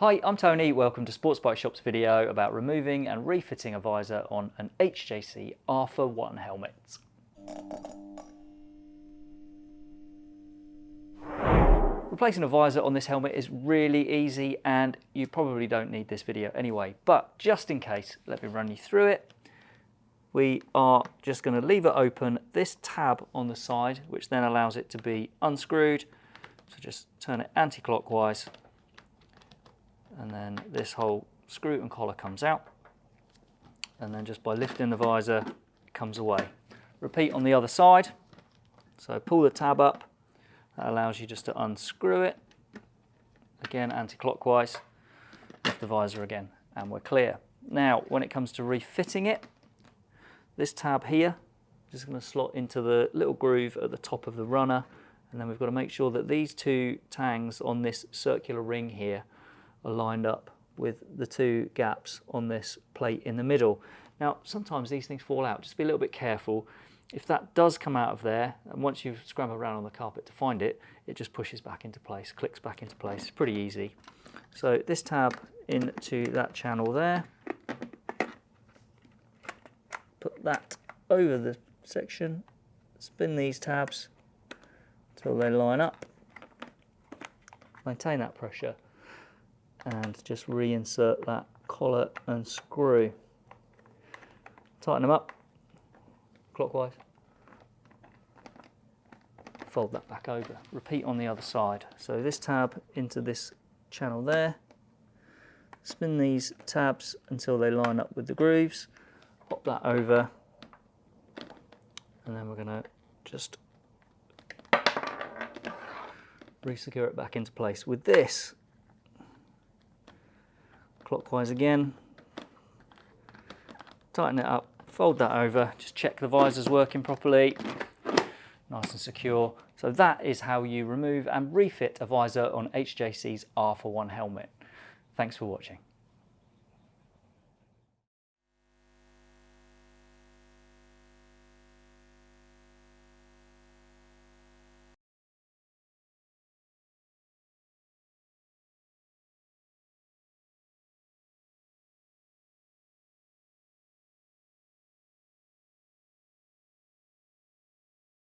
Hi, I'm Tony. Welcome to Sports Bike Shop's video about removing and refitting a visor on an HJC RPHA 1 helmet. Replacing a visor on this helmet is really easy and you probably don't need this video anyway, but just in case, let me run you through it. We are just going to leave it open, this tab on the side, which then allows it to be unscrewed. So just turn it anti-clockwise and then this whole screw and collar comes out and then just by lifting the visor it comes away. Repeat on the other side. So pull the tab up, that allows you just to unscrew it. Again anti-clockwise, lift the visor again and we're clear. Now when it comes to refitting it, this tab here going to slot into the little groove at the top of the runner and then we've got to make sure that these two tangs on this circular ring here are lined up with the two gaps on this plate in the middle. Now, sometimes these things fall out. Just be a little bit careful. If that does come out of there, and once you've scrambled around on the carpet to find it, it just pushes back into place, clicks back into place. It's pretty easy. So this tab into that channel there. Put that over the section. Spin these tabs until they line up. Maintain that pressure and just reinsert that collar and screw. Tighten them up clockwise. Fold that back over. Repeat on the other side. So this tab into this channel there. Spin these tabs until they line up with the grooves. Pop that over. And then we're going to just re-secure it back into place. With this, clockwise again. Tighten it up, fold that over, just check the visor's working properly. Nice and secure. So that is how you remove and refit a visor on HJC's RPHA 1 helmet. Thanks for watching.